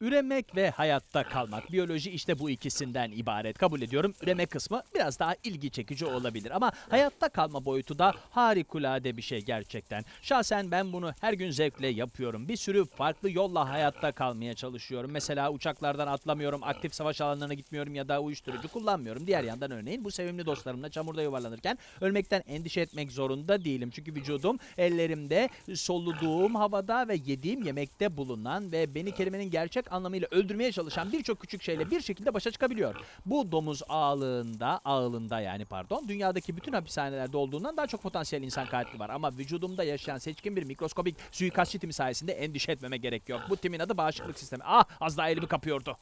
Üremek ve hayatta kalmak. Biyoloji işte bu ikisinden ibaret. Kabul ediyorum. Üreme kısmı biraz daha ilgi çekici olabilir ama hayatta kalma boyutu da harikulade bir şey gerçekten. Şahsen ben bunu her gün zevkle yapıyorum. Bir sürü farklı yolla hayatta kalmaya çalışıyorum. Mesela uçaklardan atlamıyorum, aktif savaş alanlarına gitmiyorum ya da uyuşturucu kullanmıyorum. Diğer yandan örneğin bu sevimli dostlarımla çamurda yuvarlanırken ölmekten endişe etmek zorunda değilim. Çünkü vücudum ellerimde, soluduğum havada ve yediğim yemekte bulunan ve beni kelimenin gerçek anlamıyla öldürmeye çalışan birçok küçük şeyle bir şekilde başa çıkabiliyor. Bu domuz ağlığında, ağılında yani pardon, dünyadaki bütün hapishanelerde olduğundan daha çok potansiyel insan katili var. Ama vücudumda yaşayan seçkin bir mikroskobik suikastçı timi sayesinde endişe etmeme gerek yok. Bu timin adı bağışıklık sistemi. Ah az daha elimi kapıyordu.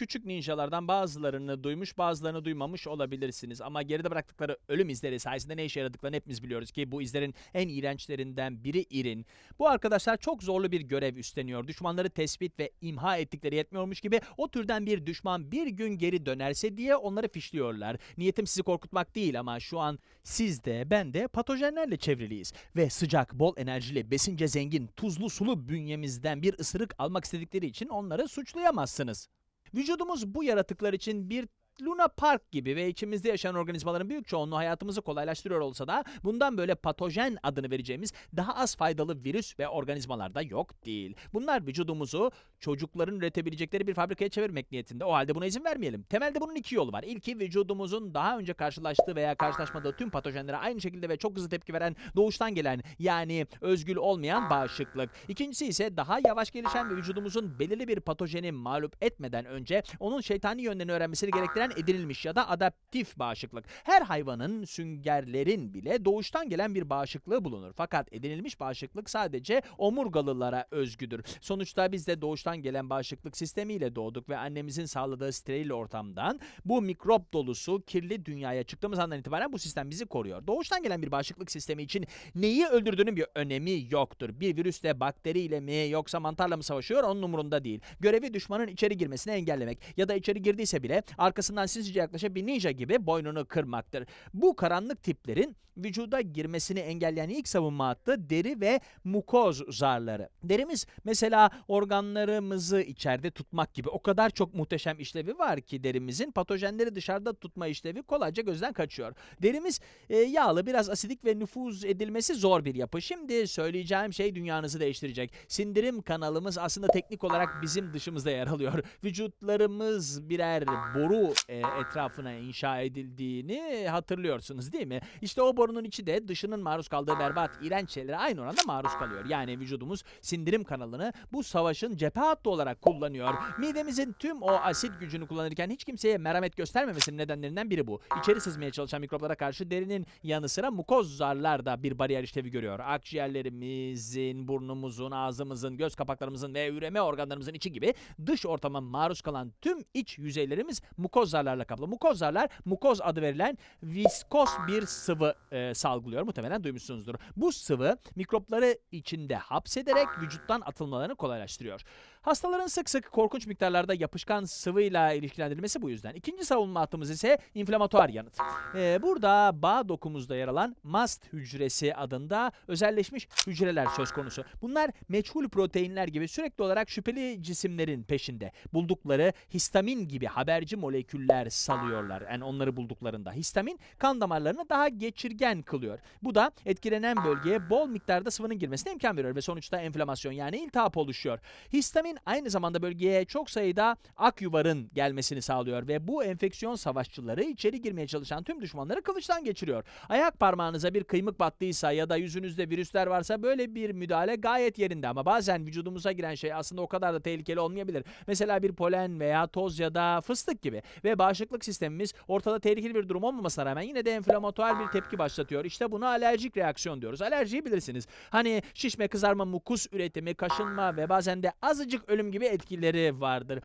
Küçük ninjalardan bazılarını duymuş bazılarını duymamış olabilirsiniz. Ama geride bıraktıkları ölüm izleri sayesinde ne işe yaradıklarını hepimiz biliyoruz ki bu izlerin en iğrençlerinden biri irin. Bu arkadaşlar çok zorlu bir görev üstleniyor. Düşmanları tespit ve imha ettikleri yetmiyormuş gibi o türden bir düşman bir gün geri dönerse diye onları fişliyorlar. Niyetim sizi korkutmak değil ama şu an siz de ben de patojenlerle çevriliyiz. Ve sıcak, bol enerjili, besince zengin, tuzlu sulu bünyemizden bir ısırık almak istedikleri için onları suçlayamazsınız. Vücudumuz bu yaratıklar için bir Luna Park gibi ve içimizde yaşayan organizmaların büyük çoğunluğu hayatımızı kolaylaştırıyor olsa da bundan böyle patojen adını vereceğimiz daha az faydalı virüs ve organizmalar da yok değil. Bunlar vücudumuzu çocukların üretebilecekleri bir fabrikaya çevirmek niyetinde. O halde buna izin vermeyelim. Temelde bunun iki yolu var. İlki vücudumuzun daha önce karşılaştığı veya karşılaşmadığı tüm patojenlere aynı şekilde ve çok hızlı tepki veren doğuştan gelen yani özgül olmayan bağışıklık. İkincisi ise daha yavaş gelişen ve vücudumuzun belirli bir patojeni mağlup etmeden önce onun şeytani yönlerini öğrenmesini gerektiren edinilmiş ya da adaptif bağışıklık. Her hayvanın, süngerlerin bile doğuştan gelen bir bağışıklığı bulunur. Fakat edinilmiş bağışıklık sadece omurgalılara özgüdür. Sonuçta biz de doğuştan gelen bağışıklık sistemiyle doğduk ve annemizin sağladığı steril ortamdan bu mikrop dolusu kirli dünyaya çıktığımız andan itibaren bu sistem bizi koruyor. Doğuştan gelen bir bağışıklık sistemi için neyi öldürdüğünün bir önemi yoktur. Bir virüsle, bakteriyle mi yoksa mantarla mı savaşıyor onun umurunda değil. Görevi düşmanın içeri girmesini engellemek ya da içeri girdiyse bile arkasından sinsice yaklaşıp bir ninja gibi boynunu kırmaktır. Bu karanlık tiplerin vücuda girmesini engelleyen ilk savunma hattı deri ve mukoz zarları. Derimiz mesela organlarımızı içeride tutmak gibi o kadar çok muhteşem işlevi var ki derimizin patojenleri dışarıda tutma işlevi kolayca gözden kaçıyor. Derimiz e, yağlı, biraz asidik ve nüfuz edilmesi zor bir yapı. Şimdi söyleyeceğim şey dünyanızı değiştirecek. Sindirim kanalımız aslında teknik olarak bizim dışımızda yer alıyor. Vücutlarımız birer boru e, etrafına inşa edildiğini hatırlıyorsunuz değil mi? İşte o borunun içi de dışının maruz kaldığı berbat, iğrenç şeylere aynı oranda maruz kalıyor. Yani vücudumuz sindirim kanalını bu savaşın cephe hattı olarak kullanıyor. Midemizin tüm o asit gücünü kullanırken hiç kimseye merhamet göstermemesinin nedenlerinden biri bu. İçeri sızmaya çalışan mikroplara karşı derinin yanı sıra mukoz zarlar da bir bariyer işlevi görüyor. Akciğerlerimizin, burnumuzun, ağzımızın, göz kapaklarımızın ve üreme organlarımızın içi gibi dış ortama maruz kalan tüm iç yüzeylerimiz mukoz zarlarla kaplı. Mukoz zarlar, mukoz adı verilen viskos bir sıvı e, salgılıyor. Muhtemelen duymuşsunuzdur. Bu sıvı mikropları içinde hapsederek vücuttan atılmalarını kolaylaştırıyor. Hastaların sık sık korkunç miktarlarda yapışkan sıvıyla ilişkilendirilmesi bu yüzden. İkinci savunma hattımız ise inflamatuar yanıt. Ee, burada bağ dokumuzda yer alan mast hücresi adında özelleşmiş hücreler söz konusu. Bunlar meçhul proteinler gibi sürekli olarak şüpheli cisimlerin peşinde. Buldukları histamin gibi haberci moleküller salıyorlar. Yani onları bulduklarında. Histamin kan damarlarını daha geçirgen kılıyor. Bu da etkilenen bölgeye bol miktarda sıvının girmesine imkan veriyor ve sonuçta enflamasyon yani iltihap oluşuyor. Histamin aynı zamanda bölgeye çok sayıda ak yuvarın gelmesini sağlıyor ve bu enfeksiyon savaşçıları içeri girmeye çalışan tüm düşmanları kılıçtan geçiriyor. Ayak parmağınıza bir kıymık battıysa ya da yüzünüzde virüsler varsa böyle bir müdahale gayet yerinde ama bazen vücudumuza giren şey aslında o kadar da tehlikeli olmayabilir. Mesela bir polen veya toz ya da fıstık gibi ve bağışıklık sistemimiz ortada tehlikeli bir durum olmamasına rağmen yine de enflamatuar bir tepki başlatıyor. İşte buna alerjik reaksiyon diyoruz. Alerjiyi bilirsiniz. Hani şişme, kızarma, mukus üretimi, kaşınma ve bazen de azıcık ölüm gibi etkileri vardır.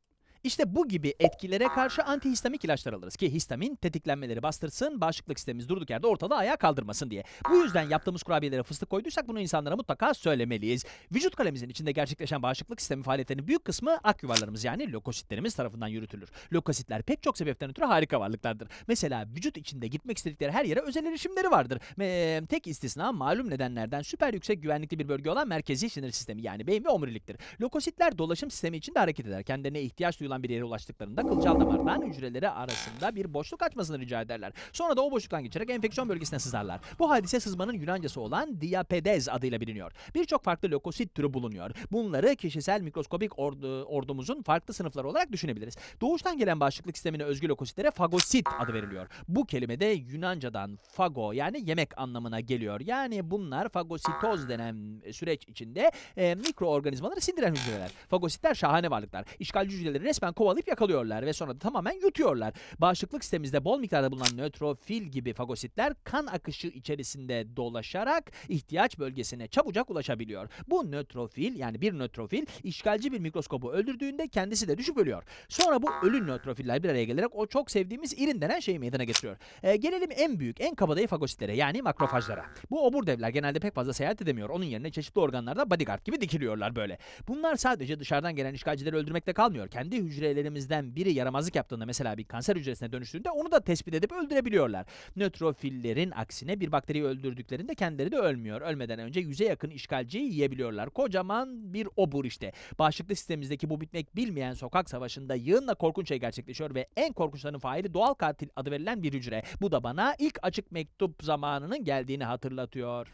İşte bu gibi etkilere karşı antihistamik ilaçlar alırız ki histamin tetiklenmeleri bastırsın, bağışıklık sistemimiz durduk yerde ortada ayağa kaldırmasın diye. Bu yüzden yaptığımız kurabiyelere fıstık koyduysak bunu insanlara mutlaka söylemeliyiz. Vücut kalemimizin içinde gerçekleşen bağışıklık sistemi faaliyetlerinin büyük kısmı ak yuvarlarımız yani lökositlerimiz tarafından yürütülür. Lökositler pek çok sebepten ötürü harika varlıklardır. Mesela vücut içinde gitmek istedikleri her yere özel erişimleri vardır. Ve tek istisna malum nedenlerden süper yüksek güvenlikli bir bölge olan merkezi sinir sistemi yani beyin ve omuriliktir. Lökositler dolaşım sistemi içinde hareket eder. Kendilerine ihtiyaç duyulan bir yere ulaştıklarında kılcal damardan hücreleri arasında bir boşluk açmasını rica ederler. Sonra da o boşluktan geçerek enfeksiyon bölgesine sızarlar. Bu hadise sızmanın Yunancası olan diapedez adıyla biliniyor. Birçok farklı lökosit türü bulunuyor. Bunları kişisel mikroskobik ordu, ordumuzun farklı sınıfları olarak düşünebiliriz. Doğuştan gelen bağışıklık sistemine özgü lökositlere fagosit adı veriliyor. Bu kelime de Yunancadan fago yani yemek anlamına geliyor. Yani bunlar fagositoz denen süreç içinde e, mikroorganizmaları sindiren hücreler. Fagositler şahane varlıklar. İşgalci hücreleri resmen kovalayıp yakalıyorlar ve sonra da tamamen yutuyorlar. Bağışıklık sistemimizde bol miktarda bulunan nötrofil gibi fagositler kan akışı içerisinde dolaşarak ihtiyaç bölgesine çabucak ulaşabiliyor. Bu nötrofil yani bir nötrofil işgalci bir mikroskobu öldürdüğünde kendisi de düşüp ölüyor. Sonra bu ölü nötrofiller bir araya gelerek o çok sevdiğimiz irin denen şeyi meydana getiriyor. E, gelelim en büyük, en kabadayı fagositlere yani makrofajlara. Bu obur devler genelde pek fazla seyahat edemiyor. Onun yerine çeşitli organlarda bodyguard gibi dikiliyorlar böyle. Bunlar sadece dışarıdan gelen işgalcileri öldürmekle kalmıyor. Kendi hücrelerimizden biri yaramazlık yaptığında mesela bir kanser hücresine dönüştüğünde onu da tespit edip öldürebiliyorlar. Nötrofillerin aksine bir bakteriyi öldürdüklerinde kendileri de ölmüyor. Ölmeden önce yüze yakın işgalciyi yiyebiliyorlar. Kocaman bir obur işte. Bağışıklık sistemimizdeki bu bitmek bilmeyen sokak savaşında yığınla korkunç şey gerçekleşiyor ve en korkunçlarının faili doğal katil adı verilen bir hücre. Bu da bana ilk açık mektup zamanının geldiğini hatırlatıyor.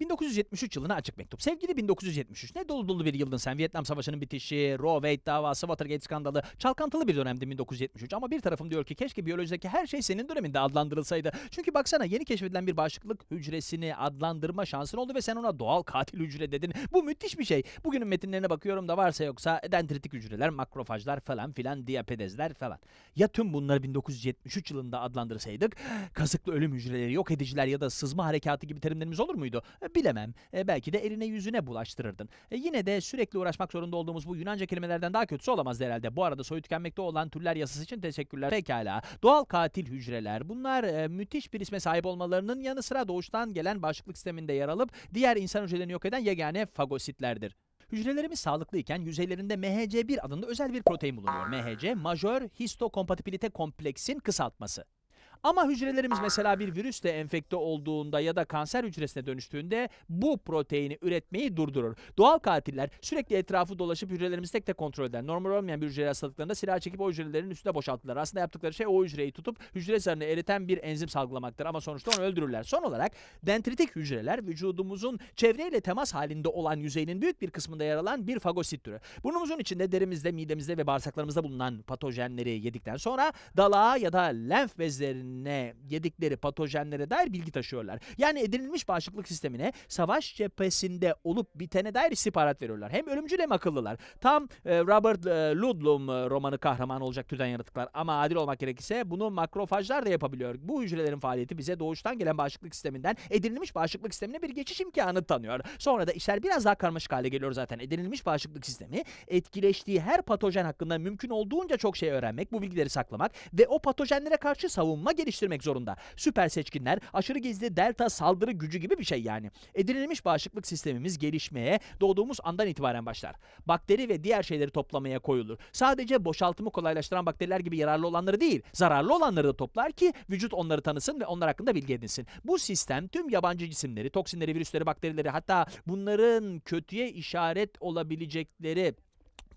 1973 yılına açık mektup. Sevgili 1973 ne dolu dolu bir yıldın sen. Vietnam Savaşı'nın bitişi, Roe Wade davası, Watergate skandalı. Çalkantılı bir dönemdi 1973 ama bir tarafım diyor ki keşke biyolojideki her şey senin döneminde adlandırılsaydı. Çünkü baksana yeni keşfedilen bir bağışıklık hücresini adlandırma şansın oldu ve sen ona doğal katil hücre dedin. Bu müthiş bir şey. Bugünün metinlerine bakıyorum da varsa yoksa dendritik hücreler, makrofajlar falan filan, diapedezler falan. Ya tüm bunları 1973 yılında adlandırsaydık kasıklı ölüm hücreleri, yok ediciler ya da sızma harekatı gibi terimlerimiz olur muydu? E, Bilemem. E, belki de eline yüzüne bulaştırırdın. E, yine de sürekli uğraşmak zorunda olduğumuz bu Yunanca kelimelerden daha kötüsü olamaz herhalde. Bu arada soyu tükenmekte olan türler yasası için teşekkürler. Pekala. Doğal katil hücreler. Bunlar e, müthiş bir isme sahip olmalarının yanı sıra doğuştan gelen bağışıklık sisteminde yer alıp diğer insan hücrelerini yok eden yegane fagositlerdir. Hücrelerimiz sağlıklıyken yüzeylerinde MHC1 adında özel bir protein bulunuyor. MHC, majör histokompatibilite kompleksin kısaltması. Ama hücrelerimiz mesela bir virüsle enfekte olduğunda ya da kanser hücresine dönüştüğünde bu proteini üretmeyi durdurur. Doğal katiller sürekli etrafı dolaşıp hücrelerimizi tek tek kontrol eder. Normal olmayan bir hücre hastalıklarında silah çekip o hücrelerin üstüne boşaltırlar. Aslında yaptıkları şey o hücreyi tutup hücre zarını eriten bir enzim salgılamaktır ama sonuçta onu öldürürler. Son olarak dendritik hücreler vücudumuzun çevreyle temas halinde olan yüzeyinin büyük bir kısmında yer alan bir fagosit türü. Burnumuzun içinde, derimizde, midemizde ve bağırsaklarımızda bulunan patojenleri yedikten sonra dalağa ya da lenf bezlerine yedikleri patojenlere dair bilgi taşıyorlar. Yani edinilmiş bağışıklık sistemine savaş cephesinde olup bitene dair istihbarat veriyorlar. Hem ölümcül hem akıllılar. Tam e, Robert e, Ludlum e, romanı kahramanı olacak türden yaratıklar. Ama adil olmak gerekirse bunu makrofajlar da yapabiliyor. Bu hücrelerin faaliyeti bize doğuştan gelen bağışıklık sisteminden edinilmiş bağışıklık sistemine bir geçiş imkanı tanıyor. Sonra da işler biraz daha karmaşık hale geliyor zaten. Edinilmiş bağışıklık sistemi etkileştiği her patojen hakkında mümkün olduğunca çok şey öğrenmek, bu bilgileri saklamak ve o patojenlere karşı savunma geliştirmek zorunda. Süper seçkinler, aşırı gizli delta saldırı gücü gibi bir şey yani. Edinilmiş bağışıklık sistemimiz gelişmeye doğduğumuz andan itibaren başlar. Bakteri ve diğer şeyleri toplamaya koyulur. Sadece boşaltımı kolaylaştıran bakteriler gibi yararlı olanları değil, zararlı olanları da toplar ki vücut onları tanısın ve onlar hakkında bilgi edinsin. Bu sistem tüm yabancı cisimleri, toksinleri, virüsleri, bakterileri hatta bunların kötüye işaret olabilecekleri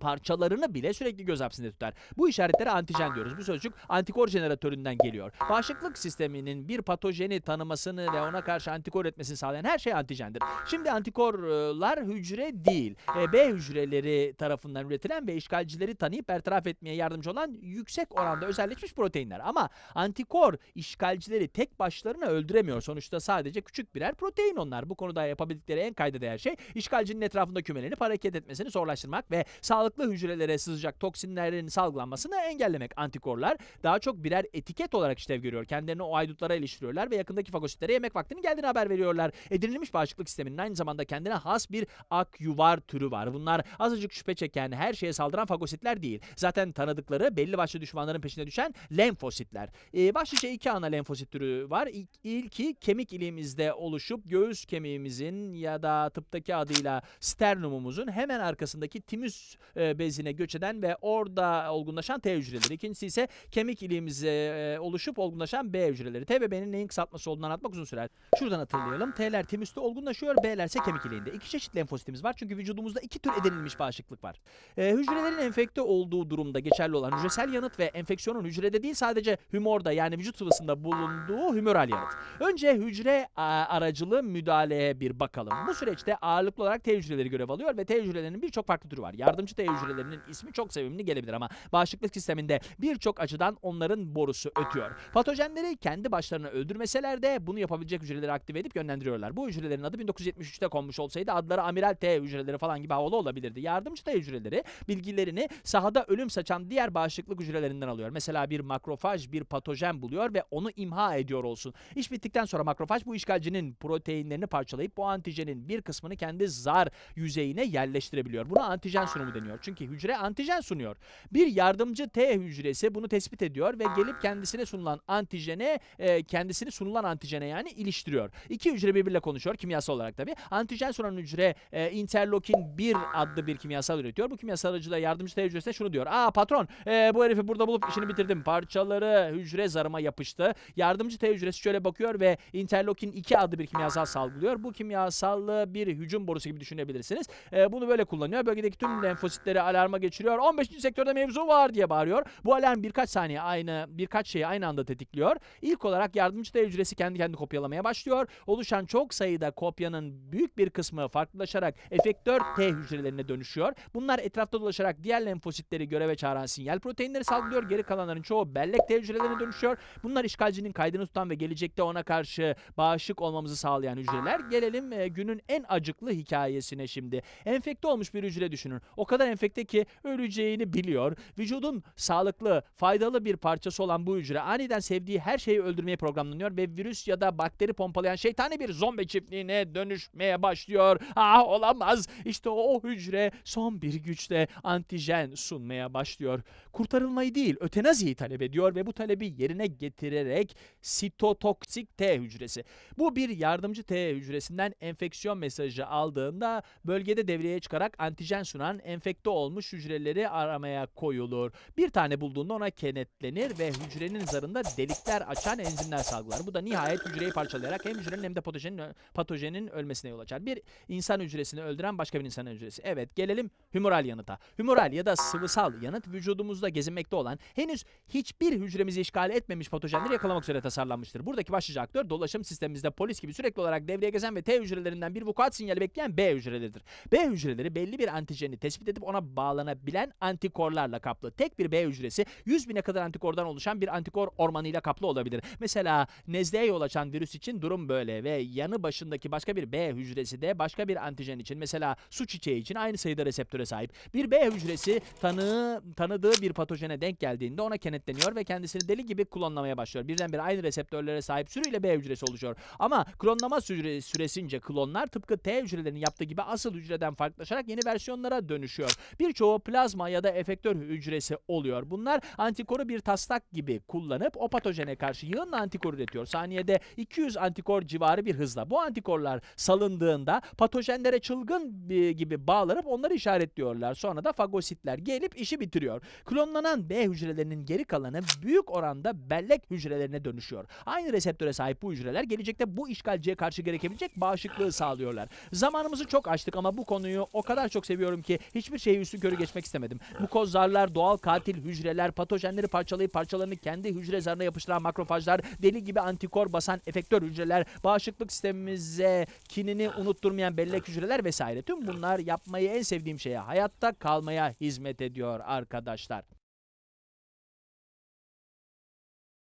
parçalarını bile sürekli göz hapsinde tutar. Bu işaretlere antijen diyoruz. Bu sözcük antikor jeneratöründen geliyor. Bağışıklık sisteminin bir patojeni tanımasını ve ona karşı antikor üretmesini sağlayan her şey antijendir. Şimdi antikorlar hücre değil, e, B hücreleri tarafından üretilen ve işgalcileri tanıyıp bertaraf etmeye yardımcı olan yüksek oranda özelleşmiş proteinler. Ama antikor işgalcileri tek başlarına öldüremiyor. Sonuçta sadece küçük birer protein onlar. Bu konuda yapabildikleri en kayda değer şey işgalcinin etrafında kümelenip hareket etmesini zorlaştırmak ve sağlıklı sağlıklı hücrelere sızacak toksinlerin salgılanmasını engellemek. Antikorlar daha çok birer etiket olarak işlev görüyor. Kendilerini o aydutlara iliştiriyorlar ve yakındaki fagositlere yemek vaktinin geldiğini haber veriyorlar. Edinilmiş bağışıklık sisteminin aynı zamanda kendine has bir akyuvar türü var. Bunlar azıcık şüphe çeken, her şeye saldıran fagositler değil. Zaten tanıdıkları belli başlı düşmanların peşine düşen lenfositler. Ee, başlıca iki ana lenfosit türü var. İlk, ilki kemik iliğimizde oluşup göğüs kemiğimizin ya da tıptaki adıyla sternumumuzun hemen arkasındaki timüs e, bezine göç eden ve orada olgunlaşan T hücreleri. İkincisi ise kemik iliğimize e, oluşup olgunlaşan B hücreleri. T ve B'nin neyin kısaltması olduğunu anlatmak uzun sürer. Şuradan hatırlayalım. T'ler timüste olgunlaşıyor, B'ler ise kemik iliğinde. İki çeşit lenfositimiz var çünkü vücudumuzda iki tür edinilmiş bağışıklık var. E, hücrelerin enfekte olduğu durumda geçerli olan hücresel yanıt ve enfeksiyonun hücrede değil sadece hümorda yani vücut sıvısında bulunduğu hümoral yanıt. Önce hücre aracılı müdahaleye bir bakalım. Bu süreçte ağırlıklı olarak T hücreleri görev alıyor ve T hücrelerinin birçok farklı türü var. Yardımcı T hücrelerinin ismi çok sevimli gelebilir ama bağışıklık sisteminde birçok açıdan onların borusu ötüyor. Patojenleri kendi başlarına öldürmeseler de bunu yapabilecek hücreleri aktive edip yönlendiriyorlar. Bu hücrelerin adı 1973'te konmuş olsaydı adları amiral T hücreleri falan gibi havalı olabilirdi. Yardımcı T hücreleri bilgilerini sahada ölüm saçan diğer bağışıklık hücrelerinden alıyor. Mesela bir makrofaj bir patojen buluyor ve onu imha ediyor olsun. İş bittikten sonra makrofaj bu işgalcinin proteinlerini parçalayıp bu antijenin bir kısmını kendi zar yüzeyine yerleştirebiliyor. Buna antijen sunumu deniyor. Çünkü hücre antijen sunuyor. Bir yardımcı T hücresi bunu tespit ediyor ve gelip kendisine sunulan antijene e, kendisini sunulan antijene yani iliştiriyor. İki hücre birbiriyle konuşuyor kimyasal olarak tabii. Antijen sunan hücre e, interleukin 1 adlı bir kimyasal üretiyor. Bu kimyasal aracılığıyla yardımcı T hücresine şunu diyor. Aa patron e, bu herifi burada bulup işini bitirdim. Parçaları hücre zarıma yapıştı. Yardımcı T hücresi şöyle bakıyor ve interleukin 2 adlı bir kimyasal salgılıyor. Bu kimyasallı bir hücum borusu gibi düşünebilirsiniz. E, bunu böyle kullanıyor. Bölgedeki tüm lenfositleri alarma geçiriyor. 15. sektörde mevzu var diye bağırıyor. Bu alarm birkaç saniye aynı birkaç şeyi aynı anda tetikliyor. İlk olarak yardımcı T hücresi kendi kendini kopyalamaya başlıyor. Oluşan çok sayıda kopyanın büyük bir kısmı farklılaşarak efektör T hücrelerine dönüşüyor. Bunlar etrafta dolaşarak diğer lenfositleri göreve çağıran sinyal proteinleri salgılıyor. Geri kalanların çoğu bellek T hücrelerine dönüşüyor. Bunlar işgalcinin kaydını tutan ve gelecekte ona karşı bağışık olmamızı sağlayan hücreler. Gelelim e, günün en acıklı hikayesine şimdi. Enfekte olmuş bir hücre düşünün. O kadar enfekte ki öleceğini biliyor. Vücudun sağlıklı, faydalı bir parçası olan bu hücre aniden sevdiği her şeyi öldürmeye programlanıyor ve virüs ya da bakteri pompalayan şeytani bir zombi çiftliğine dönüşmeye başlıyor. Ah olamaz. İşte o hücre son bir güçle antijen sunmaya başlıyor. Kurtarılmayı değil, ötenaziyi talep ediyor ve bu talebi yerine getirerek sitotoksik T hücresi. Bu bir yardımcı T hücresinden enfeksiyon mesajı aldığında bölgede devreye çıkarak antijen sunan enfekte olmuş hücreleri aramaya koyulur. Bir tane bulduğunda ona kenetlenir ve hücrenin zarında delikler açan enzimler salgılar. Bu da nihayet hücreyi parçalayarak hem hücrenin hem de patojenin, patojenin ölmesine yol açar. Bir insan hücresini öldüren başka bir insan hücresi. Evet gelelim hümoral yanıta. Hümoral ya da sıvısal yanıt vücudumuzda gezinmekte olan henüz hiçbir hücremizi işgal etmemiş patojenleri yakalamak üzere tasarlanmıştır. Buradaki başlıca aktör dolaşım sistemimizde polis gibi sürekli olarak devreye gezen ve T hücrelerinden bir vukuat sinyali bekleyen B hücreleridir. B hücreleri belli bir antijeni tespit edip ona bağlanabilen antikorlarla kaplı. Tek bir B hücresi 100 bine kadar antikordan oluşan bir antikor ormanıyla kaplı olabilir. Mesela nezleye yol açan virüs için durum böyle ve yanı başındaki başka bir B hücresi de başka bir antijen için mesela su çiçeği için aynı sayıda reseptöre sahip. Bir B hücresi tanığı, tanıdığı bir patojene denk geldiğinde ona kenetleniyor ve kendisini deli gibi klonlamaya başlıyor. Birdenbire aynı reseptörlere sahip sürüyle B hücresi oluşuyor. Ama klonlama süre, süresince klonlar tıpkı T hücrelerinin yaptığı gibi asıl hücreden farklılaşarak yeni versiyonlara dönüşüyor. Birçoğu plazma ya da efektör hücresi oluyor. Bunlar antikoru bir taslak gibi kullanıp o patojene karşı yığınla antikor üretiyor. Saniyede 200 antikor civarı bir hızla. Bu antikorlar salındığında patojenlere çılgın gibi bağlanıp onları işaretliyorlar. Sonra da fagositler gelip işi bitiriyor. Klonlanan B hücrelerinin geri kalanı büyük oranda bellek hücrelerine dönüşüyor. Aynı reseptöre sahip bu hücreler gelecekte bu işgalciye karşı gerekebilecek bağışıklığı sağlıyorlar. Zamanımızı çok açtık ama bu konuyu o kadar çok seviyorum ki hiçbir şeyi üstü körü geçmek istemedim. Mukozlarlar, doğal katil hücreler, patojenleri parçalayıp parçalarını kendi hücre zarına yapıştıran makrofajlar, deli gibi antikor basan efektör hücreler, bağışıklık sistemimize kinini unutturmayan bellek hücreler vesaire. Tüm bunlar yapmayı en sevdiğim şeye, hayatta kalmaya hizmet ediyor arkadaşlar.